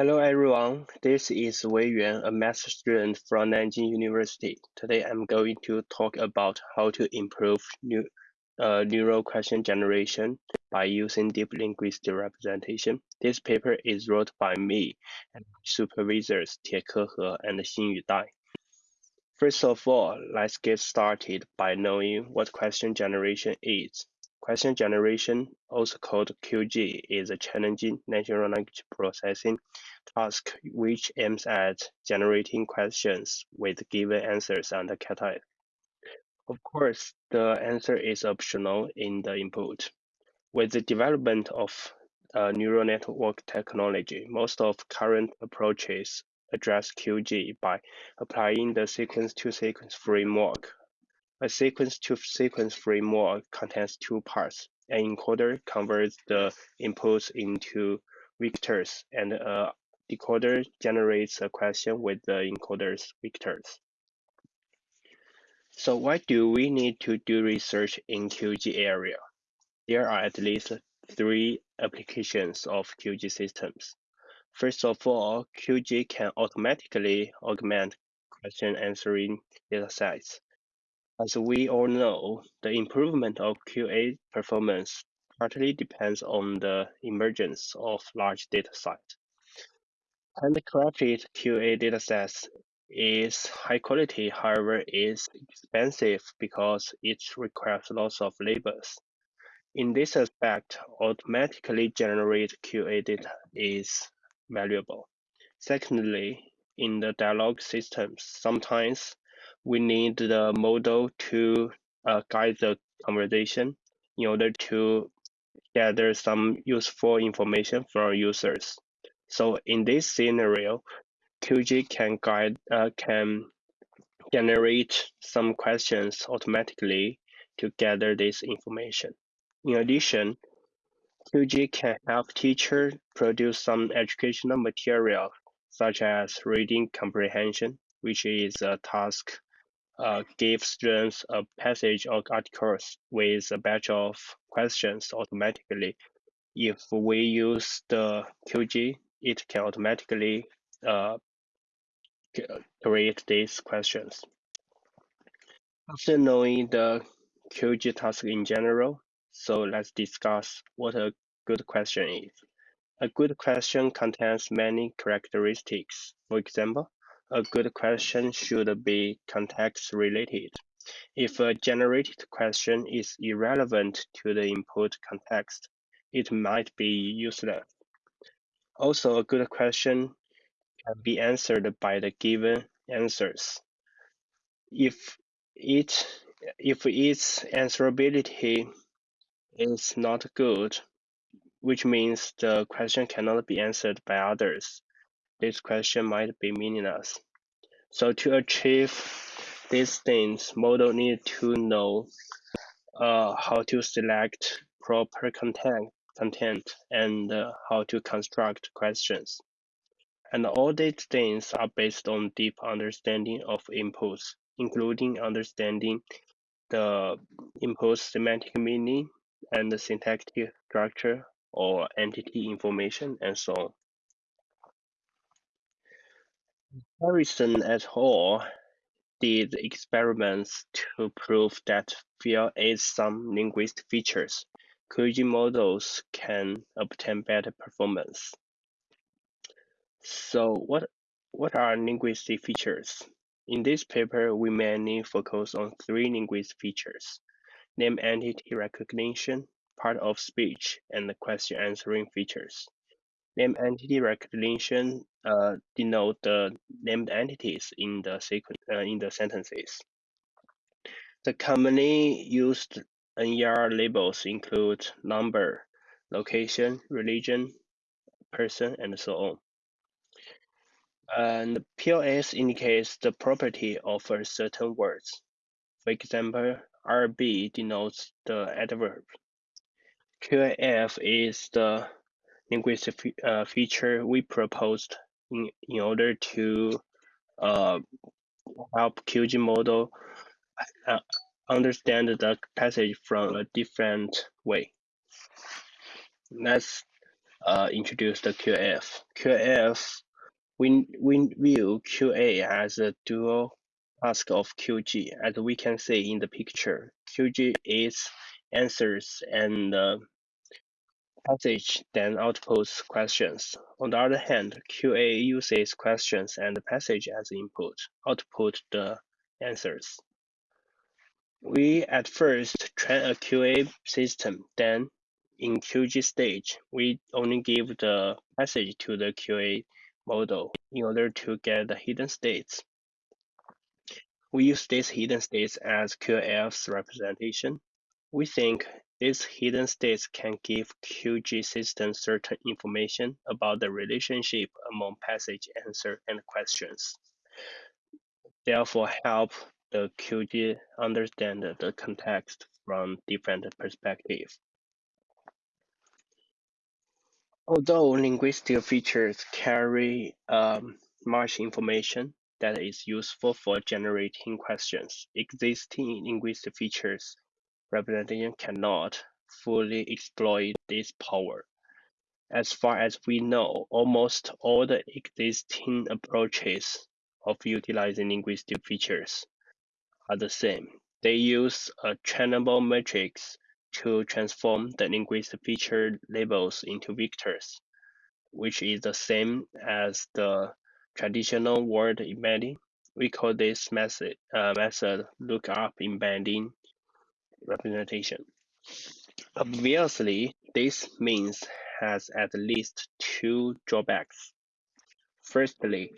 Hello everyone, this is Wei Yuan, a math student from Nanjing University. Today I'm going to talk about how to improve new, uh, neural question generation by using deep linguistic representation. This paper is wrote by me and supervisors Tieke He and Xinyu Dai. First of all, let's get started by knowing what question generation is. Question generation, also called QG, is a challenging natural language processing task which aims at generating questions with given answers and context. Of course, the answer is optional in the input. With the development of uh, neural network technology, most of current approaches address QG by applying the sequence-to-sequence -sequence framework a sequence-to-sequence framework contains two parts. An encoder converts the inputs into vectors, and a decoder generates a question with the encoder's vectors. So why do we need to do research in QG area? There are at least three applications of QG systems. First of all, QG can automatically augment question answering datasets. As we all know, the improvement of QA performance partly depends on the emergence of large data datasets. Handcrafted QA datasets is high quality, however, is expensive because it requires lots of labels. In this aspect, automatically generated QA data is valuable. Secondly, in the dialogue systems, sometimes we need the model to uh, guide the conversation in order to gather some useful information from users. So in this scenario, QG can guide uh, can generate some questions automatically to gather this information. In addition, QG can help teachers produce some educational material such as reading comprehension, which is a task uh, give students a passage or articles with a batch of questions automatically. If we use the QG, it can automatically uh, create these questions. After knowing the QG task in general, so let's discuss what a good question is. A good question contains many characteristics. For example, a good question should be context related. If a generated question is irrelevant to the input context, it might be useless. Also, a good question can be answered by the given answers. If it if its answerability is not good, which means the question cannot be answered by others, this question might be meaningless. So to achieve these things, model need to know uh, how to select proper content, content and uh, how to construct questions. And all these things are based on deep understanding of inputs, including understanding the input semantic meaning and the syntactic structure or entity information and so on. Harrison et al. did experiments to prove that via add some linguistic features, QG models can obtain better performance. So what, what are linguistic features? In this paper, we mainly focus on three linguistic features, name entity recognition, part of speech, and question answering features. Name entity recognition uh, denote the named entities in the sequence uh, in the sentences. The commonly used NER labels include number, location, religion, person, and so on. And POS indicates the property of a certain words. For example, RB denotes the adverb. QAF is the linguistic uh, feature we proposed in, in order to uh, help QG model uh, understand the passage from a different way. Let's uh, introduced the QF. QF, we, we view QA as a dual task of QG, as we can see in the picture. QG is answers and uh, passage then outputs questions. On the other hand, QA uses questions and passage as input, output the answers. We at first train a QA system, then in QG stage, we only give the passage to the QA model in order to get the hidden states. We use these hidden states as QF's representation. We think these hidden states can give QG systems certain information about the relationship among passage, answer, and questions. Therefore help the QG understand the context from different perspectives. Although linguistic features carry um, much information that is useful for generating questions, existing linguistic features representation cannot fully exploit this power. As far as we know, almost all the existing approaches of utilizing linguistic features are the same. They use a trainable matrix to transform the linguistic feature labels into vectors, which is the same as the traditional word embedding. We call this method, uh, method lookup embedding representation. Obviously, this means has at least two drawbacks. Firstly,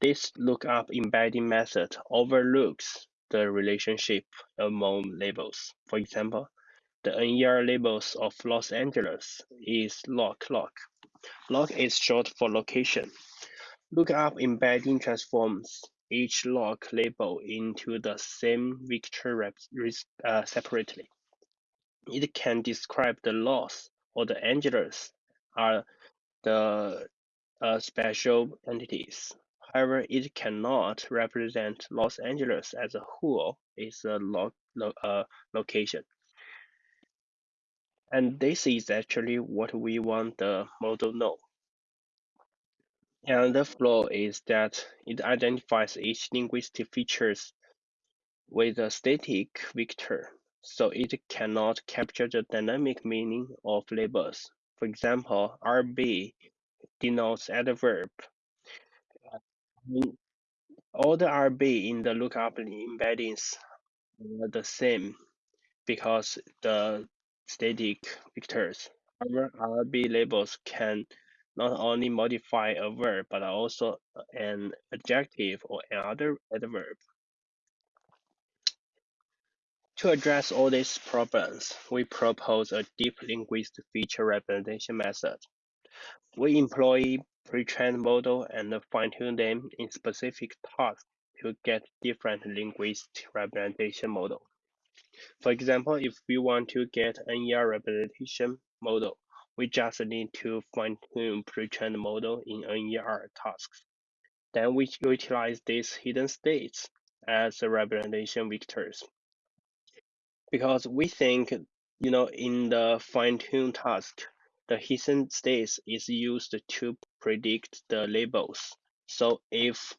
this lookup embedding method overlooks the relationship among labels. For example, the NER labels of Los Angeles is loc loc. Loc is short for location. Lookup embedding transforms each loc label into the same vector uh, separately. It can describe the Los or the Angeles are the uh, special entities. However, it cannot represent Los Angeles as a whole is a lo lo uh, location. And this is actually what we want the model know. And the flaw is that it identifies each linguistic features with a static vector, so it cannot capture the dynamic meaning of labels. For example, RB denotes adverb. All the RB in the lookup embeddings are the same because the static vectors. However, RB labels can not only modify a verb but also an adjective or another adverb. To address all these problems, we propose a deep linguistic feature representation method. We employ pre-trained model and fine-tune them in specific tasks to get different linguistic representation model. For example, if we want to get NER representation model, we just need to fine-tune pre-trained model in NER tasks. Then we utilize these hidden states as representation vectors. Because we think, you know, in the fine-tune task, the hidden states is used to predict the labels. So if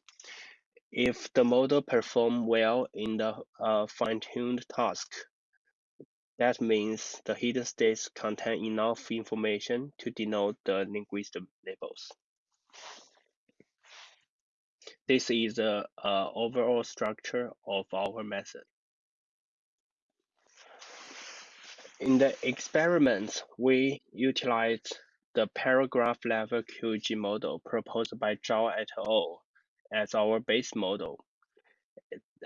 if the model perform well in the uh, fine-tuned task, that means the hidden states contain enough information to denote the linguistic labels. This is the uh, overall structure of our method. In the experiments, we utilized the paragraph level QG model proposed by Zhao et al. as our base model.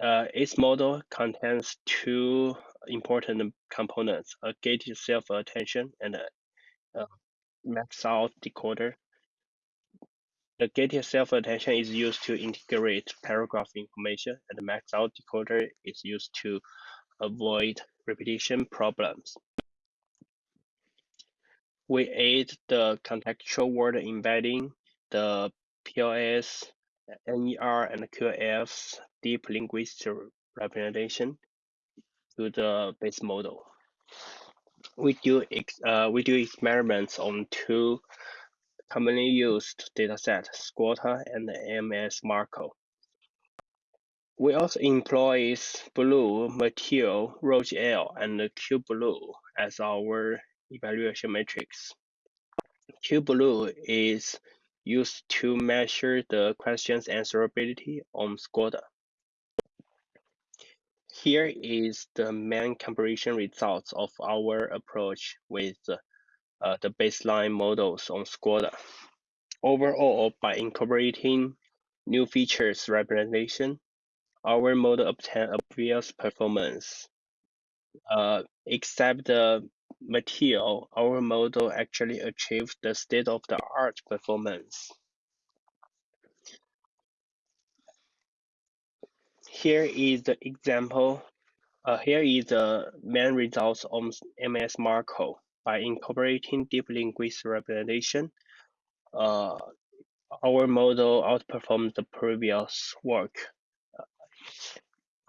Uh, its model contains two important components, a gated self-attention and a, a max out decoder. The gated self-attention is used to integrate paragraph information, and the max out decoder is used to avoid repetition problems. We add the contextual word embedding, the POS, NER, and QF's deep linguistic representation to the base model. we do ex uh, we do experiments on two commonly used datasets, SQuAD and MS Marco. We also employ BLEU, METEOR, L and Q-BLEU as our evaluation matrix. Q-BLEU is used to measure the question's answerability on SQuAD. Here is the main comparison results of our approach with uh, the baseline models on SQuAD. Overall, by incorporating new features representation, our model obtained obvious performance. Uh, except the METEOR, our model actually achieved the state-of-the-art performance. Here is the example. Uh, here is the main results on MS Marco. By incorporating deep linguistic representation, uh, our model outperformed the previous work.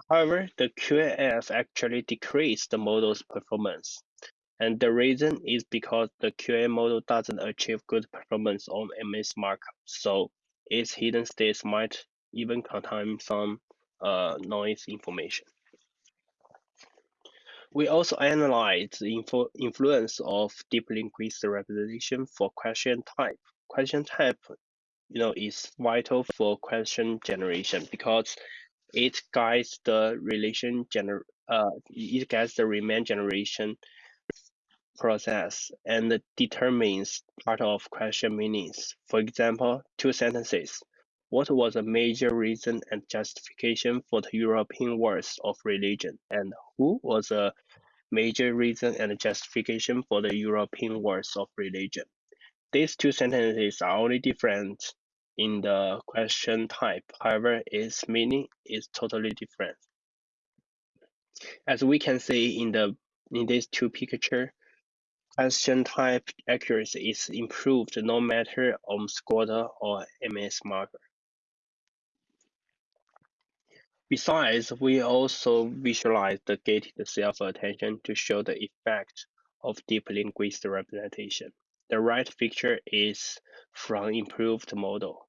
However, the QAF actually decreased the model's performance. And the reason is because the QA model doesn't achieve good performance on MS Marco, so its hidden states might even contain some uh, noise information. We also analyzed the influ influence of deep linguistic representation for question type. Question type, you know, is vital for question generation because it guides the relation gener uh, it guides the remain generation process and determines part of question meanings. For example, two sentences. What was a major reason and justification for the European wars of religion? And who was a major reason and justification for the European wars of religion? These two sentences are only different in the question type. However, its meaning is totally different. As we can see in the in these two pictures, question type accuracy is improved no matter on SQuAD or MS Marco. Besides, we also visualize the gated self-attention to show the effect of deep linguistic representation. The right picture is from improved model.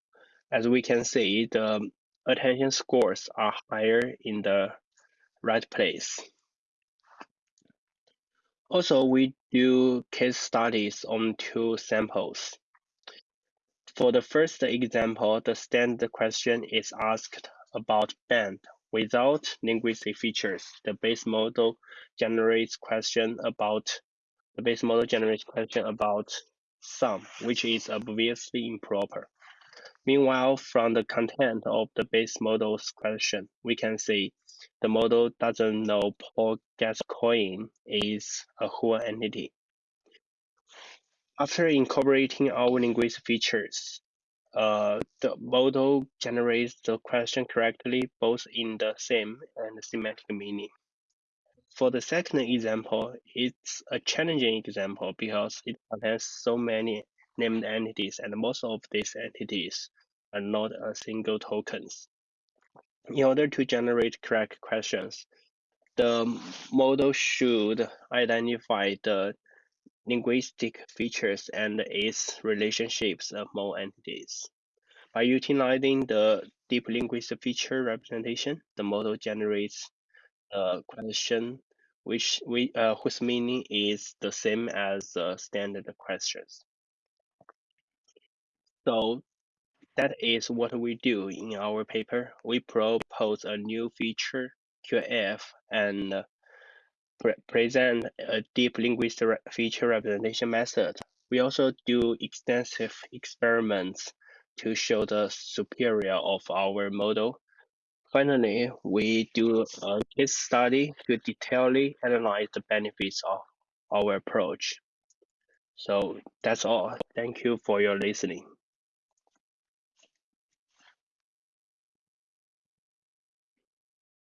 As we can see, the attention scores are higher in the right place. Also, we do case studies on two samples. For the first example, the standard question is asked about band Without linguistic features, the base model generates question about the base model generates question about sum, which is obviously improper. Meanwhile, from the content of the base model's question, we can see the model doesn't know Paul Gascoigne is a whole entity. After incorporating our linguistic features, uh, the model generates the question correctly both in the same and semantic meaning. For the second example, it's a challenging example because it contains so many named entities and most of these entities are not a single tokens. In order to generate correct questions, the model should identify the linguistic features and its relationships among entities. By utilizing the deep linguistic feature representation, the model generates a question which we, uh, whose meaning is the same as the standard questions. So that is what we do in our paper. We propose a new feature, QF, and uh, pre present a deep linguistic feature representation method. We also do extensive experiments to show the superior of our model. Finally, we do a case study to detailedly analyze the benefits of our approach. So that's all. Thank you for your listening.